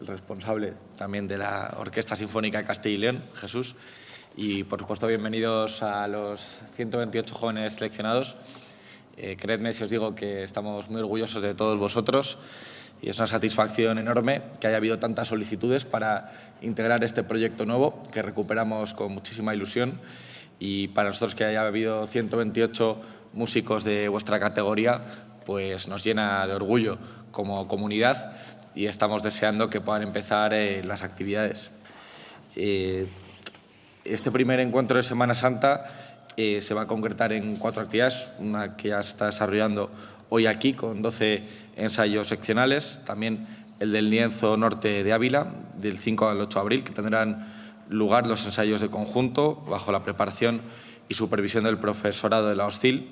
el responsable también de la Orquesta Sinfónica de Castilla y León, Jesús. Y, por supuesto, bienvenidos a los 128 jóvenes seleccionados. Eh, creedme si os digo que estamos muy orgullosos de todos vosotros y es una satisfacción enorme que haya habido tantas solicitudes para integrar este proyecto nuevo que recuperamos con muchísima ilusión y para nosotros que haya habido 128 músicos de vuestra categoría pues nos llena de orgullo como comunidad y estamos deseando que puedan empezar eh, las actividades. Eh, este primer encuentro de Semana Santa eh, se va a concretar en cuatro actividades, una que ya está desarrollando hoy aquí con 12 ensayos seccionales, también el del lienzo norte de Ávila, del 5 al 8 de abril, que tendrán lugar los ensayos de conjunto bajo la preparación y supervisión del profesorado de la OSCIL.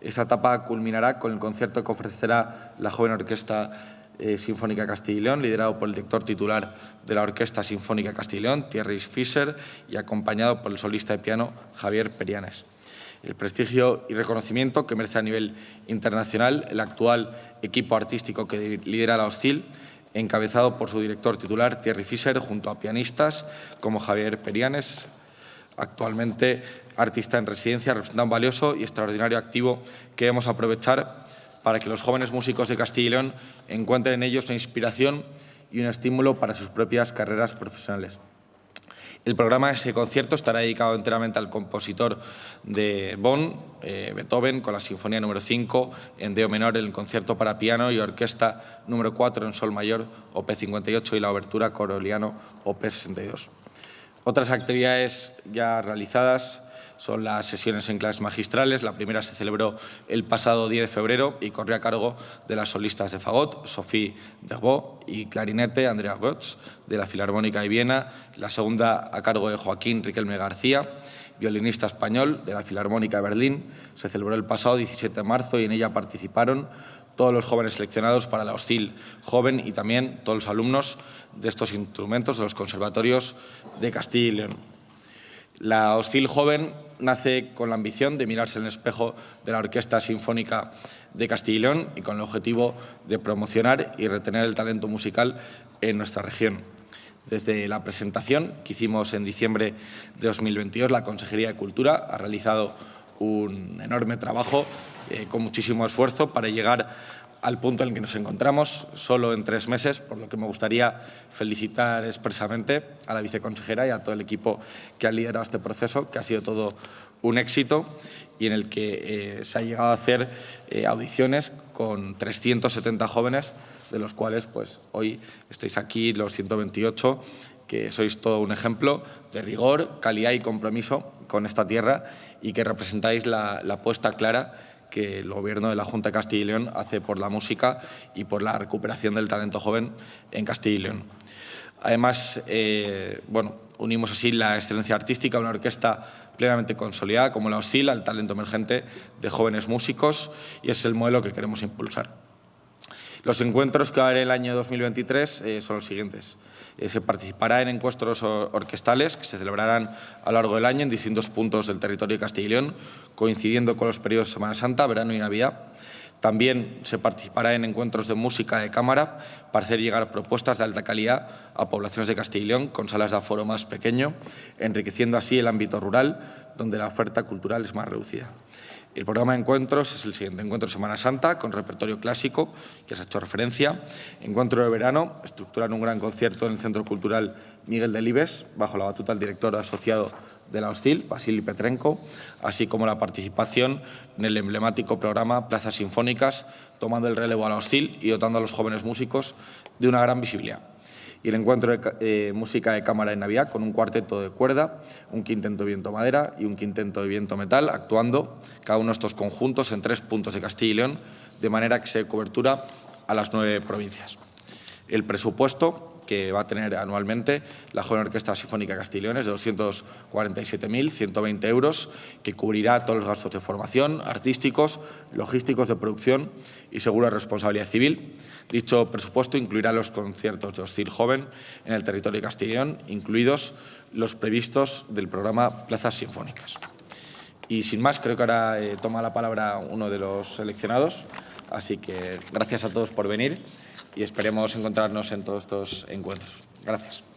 Esta etapa culminará con el concierto que ofrecerá la joven orquesta eh, Sinfónica Castilla y León, liderado por el director titular de la Orquesta Sinfónica Castilla y León, Thierry Fischer, y acompañado por el solista de piano Javier Perianes. El prestigio y reconocimiento que merece a nivel internacional el actual equipo artístico que lidera la Hostil, encabezado por su director titular Thierry Fischer, junto a pianistas como Javier Perianes, actualmente artista en residencia, representante valioso y extraordinario activo que debemos aprovechar para que los jóvenes músicos de Castilla y León encuentren en ellos una inspiración y un estímulo para sus propias carreras profesionales. El programa de ese concierto estará dedicado enteramente al compositor de Bonn, eh, Beethoven, con la Sinfonía número 5 en Deo menor, el concierto para piano y orquesta número 4 en Sol mayor, OP 58 y la obertura Coroliano, OP 62. Otras actividades ya realizadas son las sesiones en clases magistrales. La primera se celebró el pasado 10 de febrero y corrió a cargo de las solistas de fagot, Sophie Derbo y clarinete, Andrea Götz, de la Filarmónica de Viena. La segunda a cargo de Joaquín Riquelme García, violinista español de la Filarmónica de Berlín. Se celebró el pasado 17 de marzo y en ella participaron todos los jóvenes seleccionados para la hostil joven y también todos los alumnos de estos instrumentos de los conservatorios de Castilla y León. La Hostil Joven nace con la ambición de mirarse en el espejo de la Orquesta Sinfónica de Castilla y León y con el objetivo de promocionar y retener el talento musical en nuestra región. Desde la presentación que hicimos en diciembre de 2022, la Consejería de Cultura ha realizado un enorme trabajo eh, con muchísimo esfuerzo para llegar al punto en el que nos encontramos, solo en tres meses, por lo que me gustaría felicitar expresamente a la viceconsejera y a todo el equipo que ha liderado este proceso, que ha sido todo un éxito y en el que eh, se ha llegado a hacer eh, audiciones con 370 jóvenes, de los cuales pues, hoy estáis aquí los 128, que sois todo un ejemplo de rigor, calidad y compromiso con esta tierra y que representáis la, la apuesta clara que el Gobierno de la Junta de Castilla y León hace por la música y por la recuperación del talento joven en Castilla y León. Además, eh, bueno, unimos así la excelencia artística una orquesta plenamente consolidada como la oscila al talento emergente de jóvenes músicos y es el modelo que queremos impulsar. Los encuentros que va a haber el año 2023 eh, son los siguientes. Eh, se participará en encuentros orquestales que se celebrarán a lo largo del año en distintos puntos del territorio de Castilla y León, coincidiendo con los periodos de Semana Santa, verano y Navidad. También se participará en encuentros de música de cámara para hacer llegar propuestas de alta calidad a poblaciones de Castilla y León con salas de aforo más pequeño, enriqueciendo así el ámbito rural, donde la oferta cultural es más reducida. El programa de encuentros es el siguiente. Encuentro de Semana Santa, con repertorio clásico, que se ha hecho referencia. Encuentro de verano, estructuran un gran concierto en el Centro Cultural Miguel Delibes, bajo la batuta del director asociado de la Hostil, Vasily Petrenko, así como la participación en el emblemático programa Plazas Sinfónicas, tomando el relevo a la Hostil y dotando a los jóvenes músicos de una gran visibilidad y el encuentro de eh, música de cámara en Navidad con un cuarteto de cuerda, un quinteto de viento madera y un quinteto de viento metal, actuando cada uno de estos conjuntos en tres puntos de Castilla y León, de manera que se dé cobertura a las nueve provincias. El presupuesto que va a tener anualmente la Joven Orquesta Sinfónica Castilla es de 247.120 euros, que cubrirá todos los gastos de formación, artísticos, logísticos de producción y seguro de responsabilidad civil. Dicho presupuesto incluirá los conciertos de Hostil Joven en el territorio de Castilla incluidos los previstos del programa Plazas Sinfónicas. Y sin más, creo que ahora eh, toma la palabra uno de los seleccionados, así que gracias a todos por venir y esperemos encontrarnos en todos estos encuentros. Gracias.